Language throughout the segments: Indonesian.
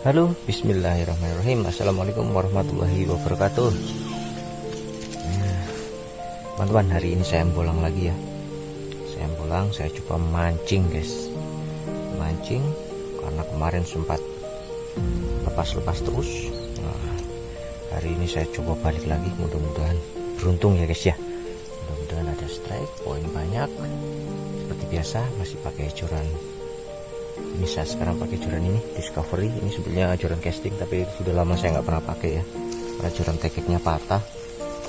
Halo, bismillahirrahmanirrahim. Assalamualaikum warahmatullahi wabarakatuh. Nah, Teman-teman, hari ini saya bolang lagi ya. Saya bolang, saya coba mancing guys. Mancing Karena kemarin sempat Lepas-lepas terus. Nah, Hari ini saya coba balik lagi Mudah-mudahan beruntung ya guys ya. Mudah-mudahan ada strike, poin banyak. Seperti biasa, masih pakai curan saya sekarang pakai joran ini discovery. Ini sebetulnya joran casting tapi sudah lama saya nggak pernah pakai ya. Karena joran tekeknya patah.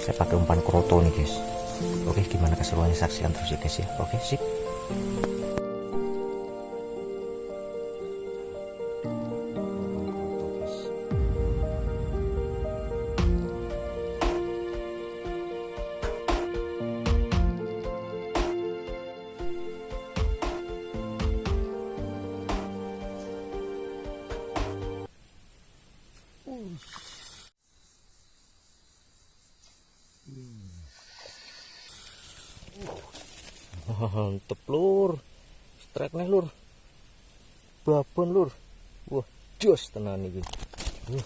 Saya pakai umpan kroto nih guys. Oke gimana keseruannya? Saksikan terus ya guys ya. Oke sip mantep lur. Strike nih lur. Babon lur. Wah jos tenan ini. Uh,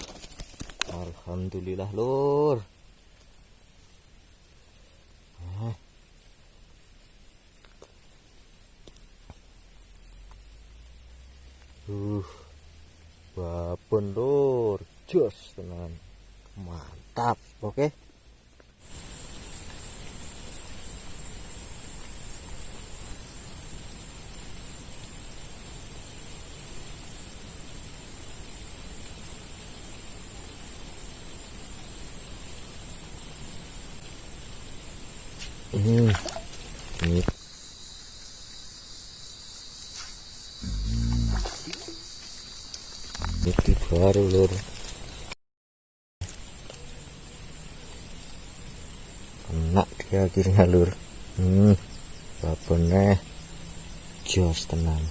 alhamdulillah lur. Uh babon lur jos tenan mantap oke okay? Hmm. Ini. Ini baru lur. Kena dia akhirnya lur. Hmm. Babonnya jos tenang.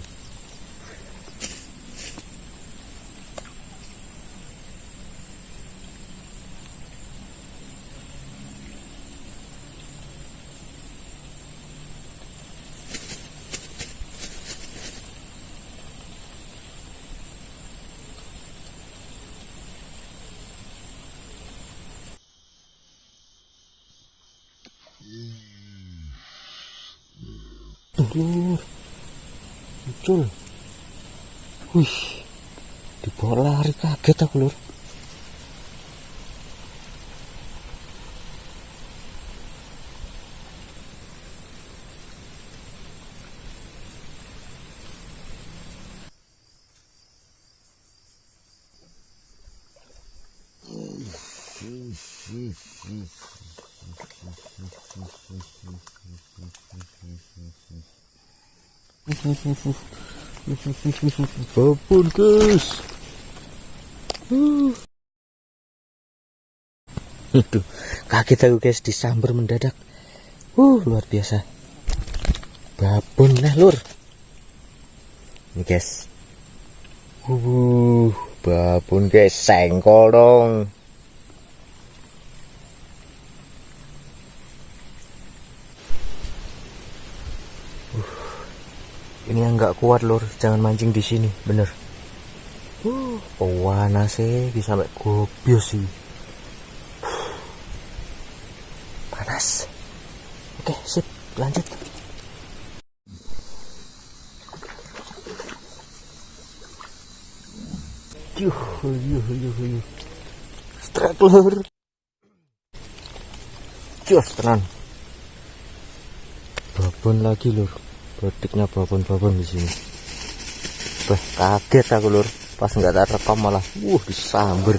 Lur. Muncul. Wih. Dibawa lari kaget aku, Lur. Babon guys. Aduh, kaget aku guys disambar mendadak. Uh, luar biasa. Babon lah lur. Ini guys. Uh, babon guys, sengkol dong. Ini yang nggak kuat lur. Jangan mancing di sini. Bener. Uh sih bisa sampai gobios sih. Panas. Oke sip. Lanjut. Yuh yuh yuh yuh. Strike lur. Jos tenan. Babon lagi lur Bediknya babon-babon di sini. Bah, kaget aku lur. Pas nggak tak rekam malah, wuh disamber.